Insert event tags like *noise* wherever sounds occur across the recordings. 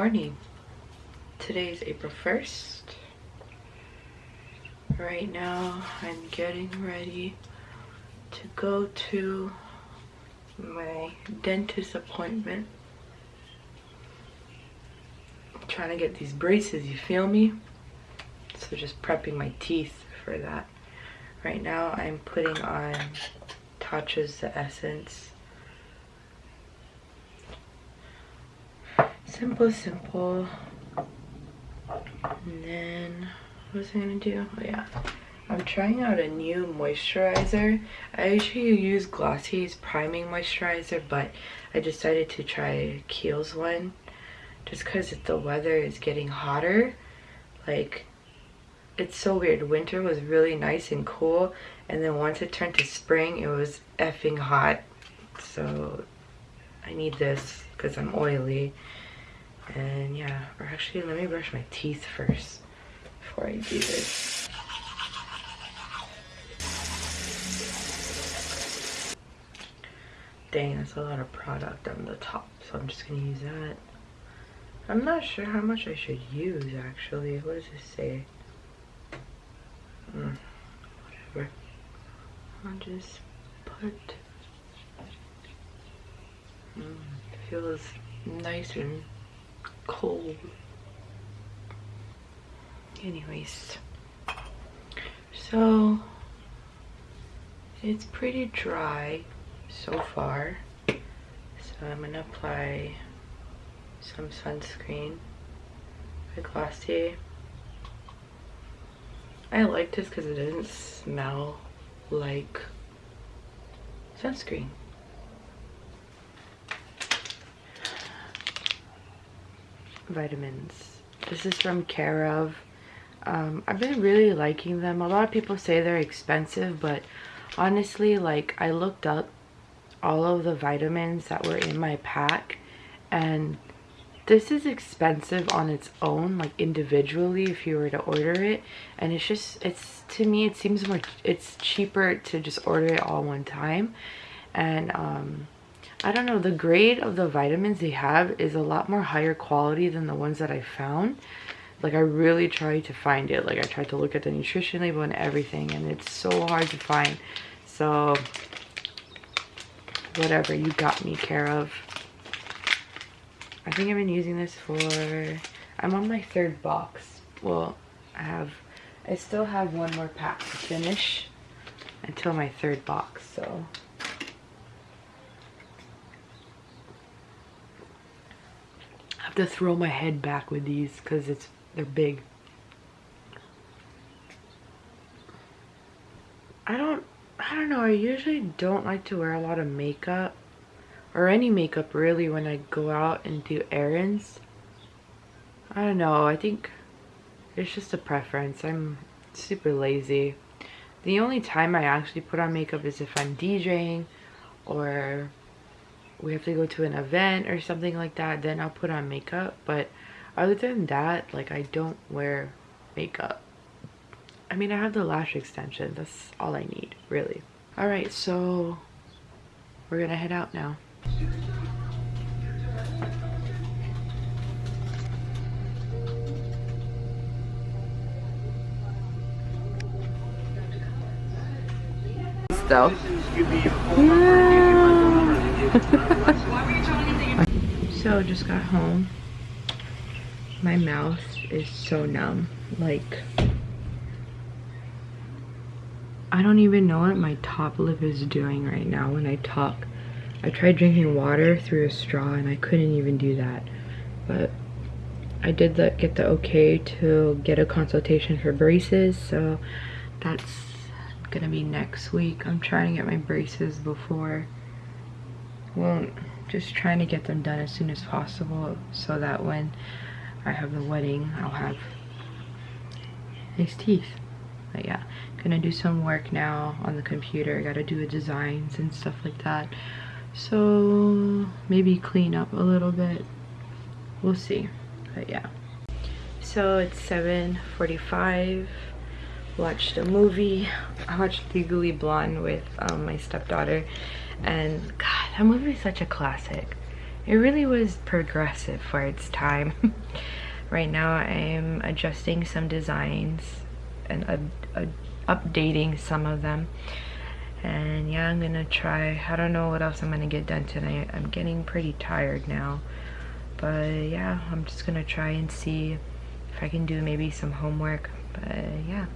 morning. Today is April 1st. Right now, I'm getting ready to go to my dentist appointment. I'm trying to get these braces, you feel me? So just prepping my teeth for that. Right now, I'm putting on Tatcha's The Essence simple simple. And then what was I gonna do? Oh yeah. I'm trying out a new moisturizer. I usually use Glossier's priming moisturizer but I decided to try Kiehl's one just because the weather is getting hotter. Like it's so weird. Winter was really nice and cool and then once it turned to spring it was effing hot. So I need this because I'm oily and yeah, or actually let me brush my teeth first before I do this. Dang, that's a lot of product on the top, so I'm just gonna use that. I'm not sure how much I should use actually. What does this say? Mm, whatever. I'll just put. Mm, feels nice and cold. Anyways, so it's pretty dry so far. So I'm gonna apply some sunscreen by Glossier. I like this because it doesn't smell like sunscreen. Vitamins. This is from Care of. Um, I've been really liking them. A lot of people say they're expensive, but honestly, like I looked up all of the vitamins that were in my pack and this is expensive on its own like individually if you were to order it and it's just it's to me it seems more it's cheaper to just order it all one time and um I don't know, the grade of the vitamins they have is a lot more higher quality than the ones that I found. Like I really tried to find it. Like I tried to look at the nutrition label and everything and it's so hard to find. So whatever, you got me care of. I think I've been using this for, I'm on my third box. Well, I have, I still have one more pack to finish until my third box, so to throw my head back with these because it's they're big. I don't I don't know, I usually don't like to wear a lot of makeup or any makeup really when I go out and do errands. I don't know, I think it's just a preference. I'm super lazy. The only time I actually put on makeup is if I'm DJing or we have to go to an event or something like that then i'll put on makeup. But other than that like i don't wear makeup. I mean i have the lash extension. That's all i need really. All right so we're gonna head out now. Though yeah *laughs* so just got home. My mouth is so numb. Like, I don't even know what my top lip is doing right now when I talk. I tried drinking water through a straw and I couldn't even do that. But I did the, get the okay to get a consultation for braces. So that's gonna be next week. I'm trying to get my braces before well just trying to get them done as soon as possible so that when I have the wedding I'll have nice teeth. But yeah gonna do some work now on the computer. Gotta do the designs and stuff like that. So maybe clean up a little bit. We'll see. But yeah. So it's 7:45. watched a movie. I watched Legally Blonde with um, my stepdaughter and god that movie is such a classic it really was progressive for its time. *laughs* right now I'm adjusting some designs and uh, uh, updating some of them. And yeah, I'm gonna try, I don't know what else I'm gonna get done tonight. I'm getting pretty tired now. But yeah, I'm just gonna try and see if I can do maybe some homework. But yeah.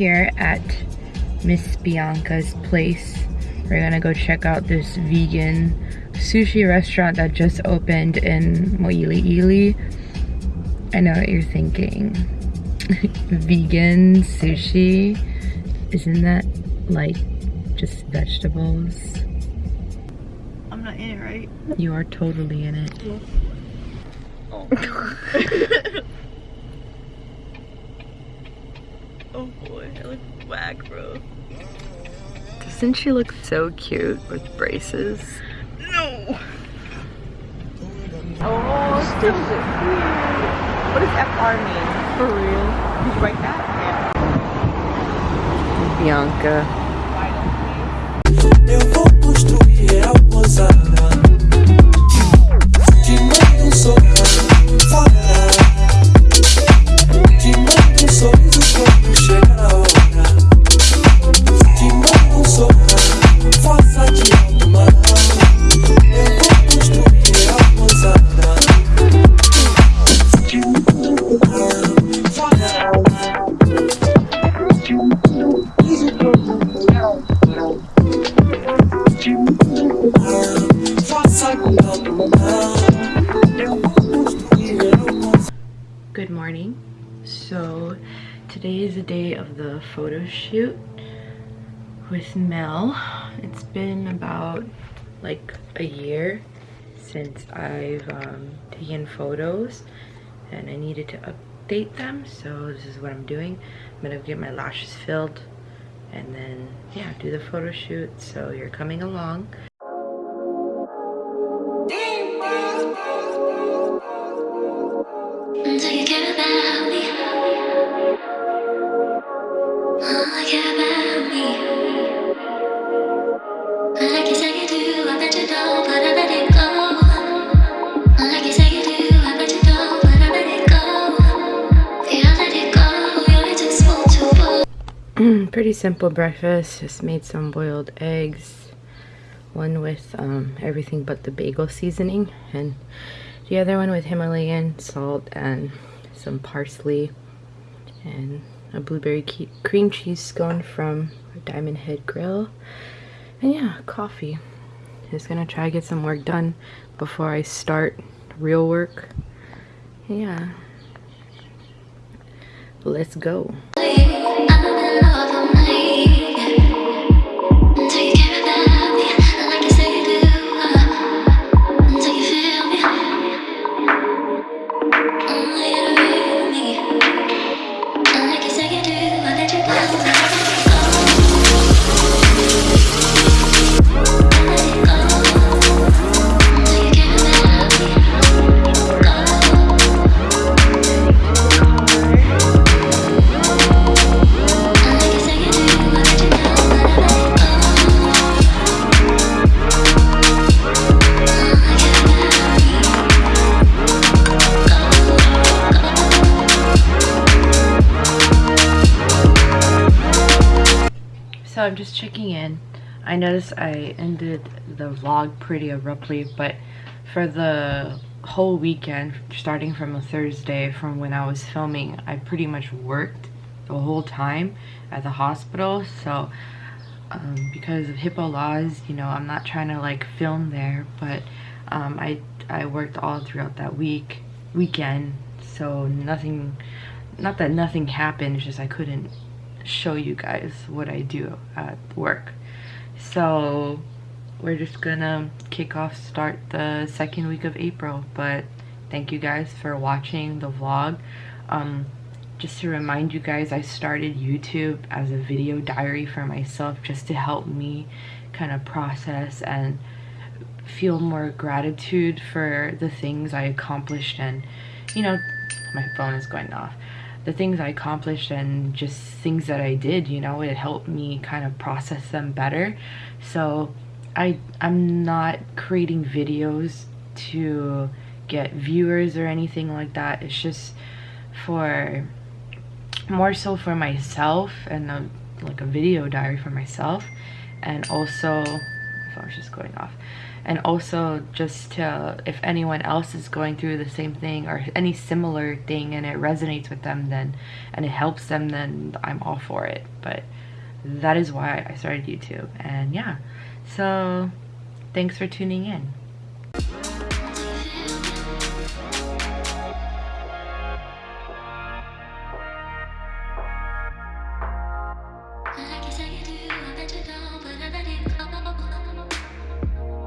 Here at Miss Bianca's place. We're gonna go check out this vegan sushi restaurant that just opened in Mo'iliili. I know what you're thinking. *laughs* vegan sushi? Isn't that like just vegetables? I'm not in it, right? You are totally in it. Yes. Oh. *laughs* oh boy, I look whack, bro. Doesn't she look so cute with braces? No! Oh, still What does FR mean? For real? Did you write that? Yeah. Bianca. With Mel. It's been about like a year since I've um, taken photos and I needed to update them so this is what I'm doing. I'm gonna get my lashes filled and then yeah do the photo shoot so you're coming along pretty simple breakfast just made some boiled eggs one with um, everything but the bagel seasoning and the other one with Himalayan salt and some parsley and a blueberry cream cheese scone from Diamond Head Grill. And yeah coffee. Just gonna try to get some work done before I start real work. Yeah. Let's go love hôm nay I'm just checking in. I noticed I ended the vlog pretty abruptly, but for the whole weekend, starting from a Thursday from when I was filming, I pretty much worked the whole time at the hospital. So um, because of HIPAA laws, you know, I'm not trying to like film there, but um, I, I worked all throughout that week, weekend. So nothing, not that nothing happened, it's just I couldn't show you guys what I do at work. So we're just gonna kick off, start the second week of April. But thank you guys for watching the vlog. Um, just to remind you guys, I started YouTube as a video diary for myself just to help me kind of process and feel more gratitude for the things I accomplished and, you know, my phone is going off. The things I accomplished and just things that I did, you know, it helped me kind of process them better. So I, I'm not creating videos to get viewers or anything like that. It's just for more so for myself and a, like a video diary for myself and also I was just going off and also just to if anyone else is going through the same thing or any similar thing and it resonates with them then and it helps them then I'm all for it. But that is why I started YouTube. And yeah. So thanks for tuning in